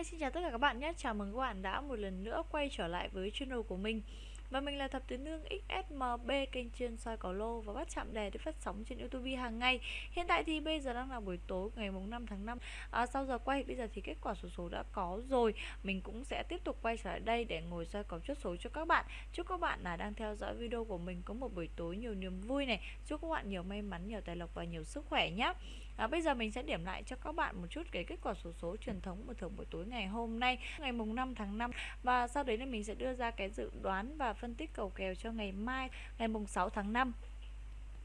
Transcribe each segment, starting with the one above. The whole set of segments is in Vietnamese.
Hi, xin chào tất cả các bạn nhé. Chào mừng các bạn đã một lần nữa quay trở lại với channel của mình. Và mình là Thập Tứ Nương XSMB kênh chuyên soi cầu lô và bắt chạm đề để phát sóng trên YouTube hàng ngày. Hiện tại thì bây giờ đang là buổi tối ngày mùng 5 tháng 5. À, sau giờ quay bây giờ thì kết quả số số đã có rồi. Mình cũng sẽ tiếp tục quay trở lại đây để ngồi soi cầu chốt số cho các bạn. Chúc các bạn là đang theo dõi video của mình có một buổi tối nhiều niềm vui này. Chúc các bạn nhiều may mắn, nhiều tài lộc và nhiều sức khỏe nhé. À, bây giờ mình sẽ điểm lại cho các bạn một chút cái kết quả số số truyền thống của thưởng buổi tối ngày hôm nay ngày mùng 5 tháng 5 và sau đấy thì mình sẽ đưa ra cái dự đoán và phân tích cầu kèo cho ngày mai ngày mùng 6 tháng 5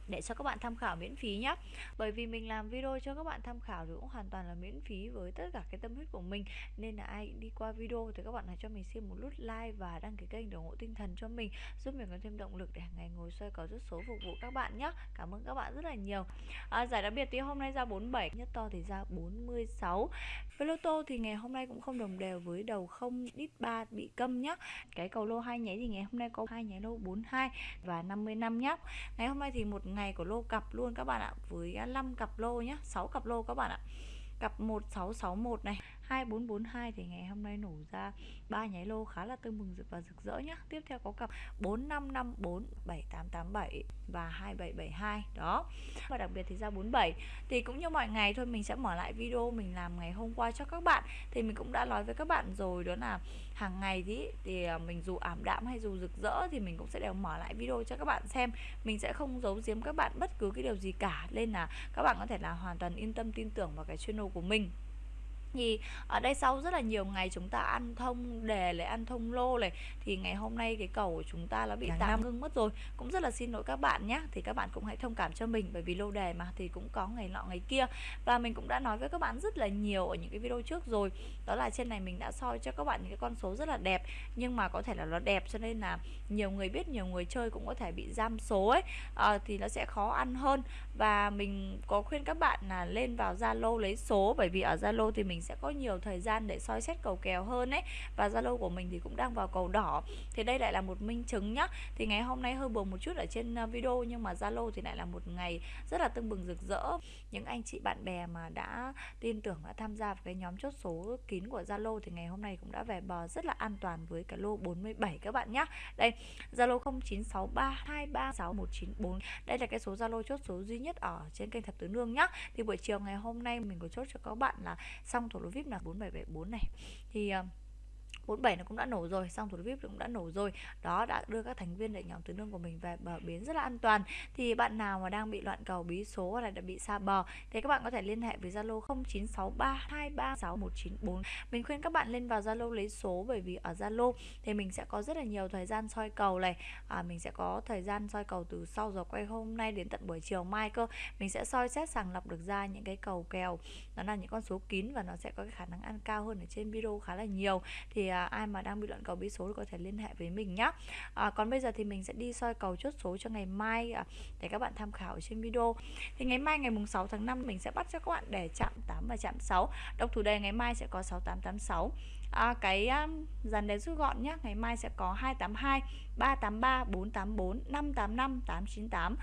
để cho các bạn tham khảo miễn phí nhé bởi vì mình làm video cho các bạn tham khảo thì cũng hoàn toàn là miễn phí với tất cả cái tâm huyết của mình. Nên là ai đi qua video thì các bạn hãy cho mình xin một nút like và đăng ký kênh để ủng hộ tinh thần cho mình giúp mình có thêm động lực để hàng ngày ngồi xoay có rất số phục vụ các bạn nhé cảm ơn các bạn rất là nhiều. À, giải đặc biệt thì hôm nay ra 47 nhất to thì ra 46 với lô tô thì ngày hôm nay cũng không đồng đều với đầu không đít 3 bị câm nhá. Cái cầu lô hai nháy thì ngày hôm nay có hai nháy lô 42 và 55 nhá. Ngày hôm nay thì một ngày của lô cặp luôn các bạn ạ. Với à, 5 cặp lô nhá 6 cặp lô các bạn ạ. Cặp 1661 này 2442 thì ngày hôm nay nổ ra ba nháy lô khá là tưng bừng và rực rỡ nhá. Tiếp theo có cặp 4554 7887 và 2772 đó. Và đặc biệt thì ra 47 thì cũng như mọi ngày thôi, mình sẽ mở lại video mình làm ngày hôm qua cho các bạn. Thì mình cũng đã nói với các bạn rồi đó là hàng ngày thì thì à, mình dù ảm đạm hay dù rực rỡ thì mình cũng sẽ đều mở lại video cho các bạn xem. Mình sẽ không giấu giếm các bạn bất cứ cái điều gì cả nên là các bạn có thể là hoàn toàn yên tâm, tin tưởng vào cái channel của mình thì ở đây sau rất là nhiều ngày chúng ta ăn thông đề lại ăn thông lô này thì ngày hôm nay cái cầu của chúng ta nó bị tạm ngưng mất rồi. Cũng rất là xin lỗi các bạn nhé thì các bạn cũng hãy thông cảm cho mình bởi vì lô đề mà thì cũng có ngày nọ ngày kia. Và mình cũng đã nói với các bạn rất là nhiều ở những cái video trước rồi. Đó là trên này mình đã soi cho các bạn những cái con số rất là đẹp nhưng mà có thể là nó đẹp cho nên là nhiều người biết nhiều người chơi cũng có thể bị giam số ấy. À, thì nó sẽ khó ăn hơn và mình có khuyên các bạn là lên vào Zalo lấy số, bởi vì ở Zalo thì mình sẽ có nhiều thời gian để soi xét cầu kèo hơn ấy. Và Zalo của mình thì cũng đang vào cầu đỏ. Thì đây lại là một minh chứng nhá. Thì ngày hôm nay hơi buồn một chút ở trên ờ, video, nhưng mà Zalo thì lại là một ngày rất là tưng bừng, rực rỡ. Những anh chị bạn bè mà đã tin tưởng, đã tham gia vào cái nhóm chốt số kín của Zalo thì ngày hôm nay cũng đã về bờ rất là an toàn với cả lô 47 các bạn nhá. Đây, Zalo 0963236194 đây là cái số Zalo chốt số duy nhất ở trên kênh thập tứ nương nhá. Thì buổi chiều ngày hôm nay mình có chốt cho các bạn là xong thổ lô vip là 4774 này. Thì uh, 47 nó cũng đã nổ rồi xong thủ VIP cũng đã nổ rồi. Đó đã đưa các thành viên để nhóm tứ nương của mình về bờ bến rất là an toàn. Thì bạn nào mà đang bị loạn cầu bí số hoặc là đã bị xa bờ thì các bạn có thể liên hệ với Zalo 0963236194 mình khuyên các bạn lên vào Zalo lấy số bởi vì ở Zalo thì mình sẽ có rất là nhiều thời gian soi cầu này. À, mình sẽ có thời gian soi cầu từ sau giờ quay hôm nay đến tận buổi chiều mai cơ. Mình sẽ soi xét sàng lọc được ra những cái cầu kèo. Nó là những con số kín và nó sẽ có cái khả năng ăn cao hơn ở trên video khá là nhiều. Thì à, ai mà đang bị loạn cầu bí số thì có thể liên hệ với mình nhé à, còn bây giờ thì mình sẽ đi soi cầu chốt số cho ngày mai à, để các bạn tham khảo trên video. Thì ngày mai ngày mùng 6 tháng 5 mình sẽ bắt cho các bạn để chạm 8 và chạm 6 độc thủ đề ngày mai sẽ có 6886 à, cái um, dàn đề rút gọn nhé ngày mai sẽ có 282 383 484 585 898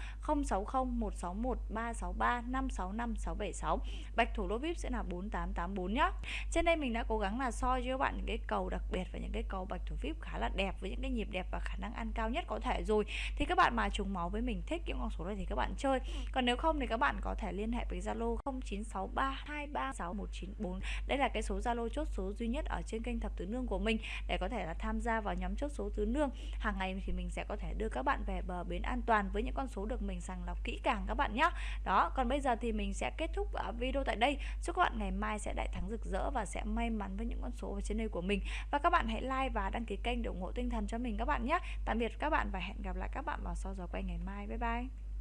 060 161 363 565 676 bạch thủ lô vip sẽ là 4884 nhé trên đây mình đã cố gắng là soi cho các bạn những cái cầu đặc biệt và những cái cầu bạch thủ vip khá là đẹp với những cái nhịp đẹp và khả năng ăn cao nhất có thể rồi. Thì các bạn mà trùng máu với mình thích những con số này thì các bạn chơi. Còn nếu không thì các bạn có thể liên hệ với Zalo 0963236194 đây là cái số Zalo chốt số duy nhất ở trên kênh thập tứ nương của mình để có thể là tham gia vào nhóm chốt số tứ nương. Hàng ngày thì mình sẽ có thể đưa các bạn về bờ bến an toàn với những con số được mình sàng lọc kỹ càng các bạn nhé đó, còn bây giờ thì mình sẽ kết thúc à, video tại đây. Chúc các bạn ngày mai sẽ đại thắng rực rỡ và sẽ may mắn với những con số ở trên đây của mình. Và các bạn hãy like và đăng ký kênh để ủng hộ tinh thần cho mình các bạn nhé tạm biệt các bạn và hẹn gặp lại các bạn vào sau giờ quay ngày mai. Bye bye.